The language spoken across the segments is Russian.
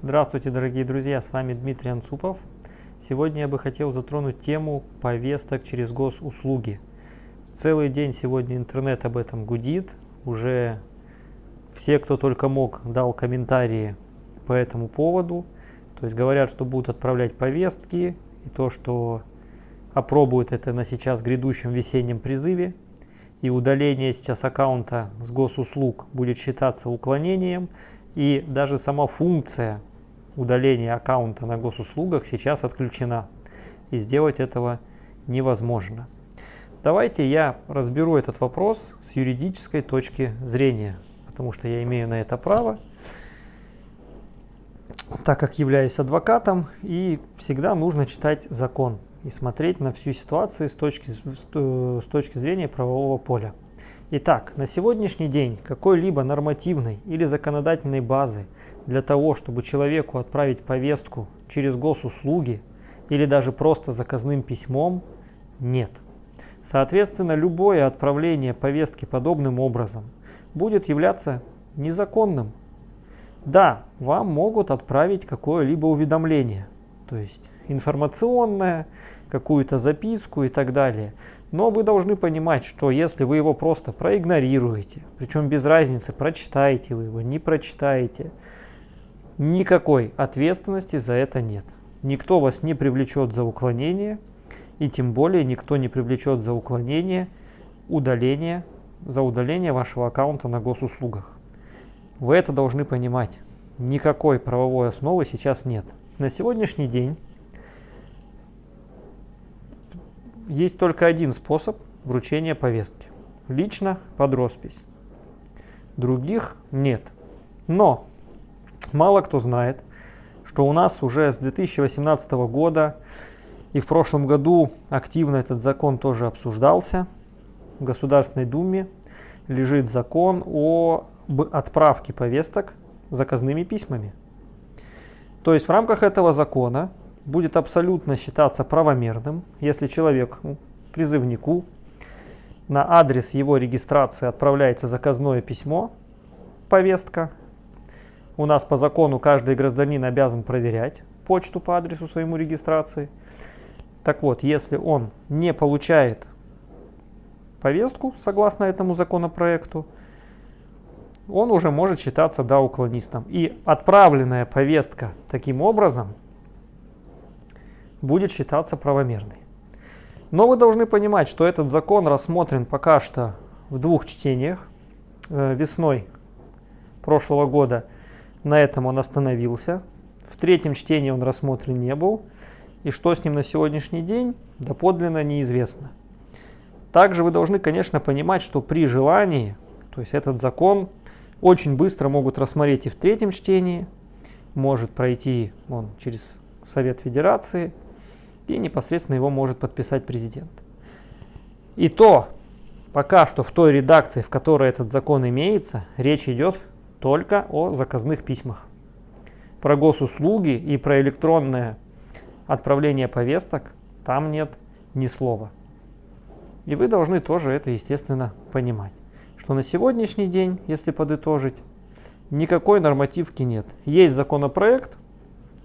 Здравствуйте, дорогие друзья, с вами Дмитрий Анцупов. Сегодня я бы хотел затронуть тему повесток через госуслуги. Целый день сегодня интернет об этом гудит. Уже все, кто только мог, дал комментарии по этому поводу. То есть говорят, что будут отправлять повестки, и то, что опробуют это на сейчас грядущем весеннем призыве. И удаление сейчас аккаунта с госуслуг будет считаться уклонением. И даже сама функция удаления аккаунта на госуслугах сейчас отключена. И сделать этого невозможно. Давайте я разберу этот вопрос с юридической точки зрения, потому что я имею на это право, так как являюсь адвокатом, и всегда нужно читать закон и смотреть на всю ситуацию с точки, с точки зрения правового поля. Итак, на сегодняшний день какой-либо нормативной или законодательной базы для того, чтобы человеку отправить повестку через госуслуги или даже просто заказным письмом, нет. Соответственно, любое отправление повестки подобным образом будет являться незаконным. Да, вам могут отправить какое-либо уведомление, то есть информационное, какую-то записку и так далее. Но вы должны понимать, что если вы его просто проигнорируете, причем без разницы, прочитаете вы его, не прочитаете, никакой ответственности за это нет. Никто вас не привлечет за уклонение, и тем более никто не привлечет за уклонение удаление, за удаление вашего аккаунта на госуслугах. Вы это должны понимать. Никакой правовой основы сейчас нет. На сегодняшний день есть только один способ вручения повестки. Лично под роспись. Других нет. Но мало кто знает, что у нас уже с 2018 года и в прошлом году активно этот закон тоже обсуждался. В Государственной Думе лежит закон о отправке повесток заказными письмами. То есть в рамках этого закона будет абсолютно считаться правомерным, если человек, ну, призывнику, на адрес его регистрации отправляется заказное письмо, повестка. У нас по закону каждый гражданин обязан проверять почту по адресу своему регистрации. Так вот, если он не получает повестку, согласно этому законопроекту, он уже может считаться да, уклонистом. И отправленная повестка таким образом будет считаться правомерной. Но вы должны понимать, что этот закон рассмотрен пока что в двух чтениях. Э, весной прошлого года на этом он остановился. В третьем чтении он рассмотрен не был. И что с ним на сегодняшний день, доподлинно неизвестно. Также вы должны, конечно, понимать, что при желании, то есть этот закон очень быстро могут рассмотреть и в третьем чтении, может пройти он через Совет Федерации, и непосредственно его может подписать президент. И то, пока что в той редакции, в которой этот закон имеется, речь идет только о заказных письмах. Про госуслуги и про электронное отправление повесток там нет ни слова. И вы должны тоже это, естественно, понимать, что на сегодняшний день, если подытожить, никакой нормативки нет. Есть законопроект,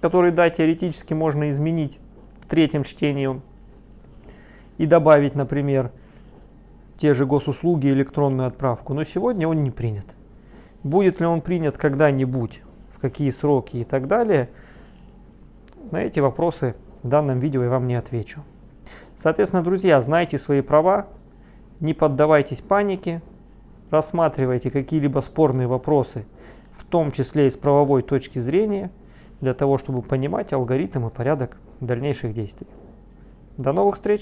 который, да, теоретически можно изменить, третьем чтении и добавить, например, те же госуслуги, электронную отправку. Но сегодня он не принят. Будет ли он принят когда-нибудь, в какие сроки и так далее, на эти вопросы в данном видео я вам не отвечу. Соответственно, друзья, знайте свои права, не поддавайтесь панике, рассматривайте какие-либо спорные вопросы, в том числе и с правовой точки зрения, для того, чтобы понимать алгоритм и порядок дальнейших действий. До новых встреч!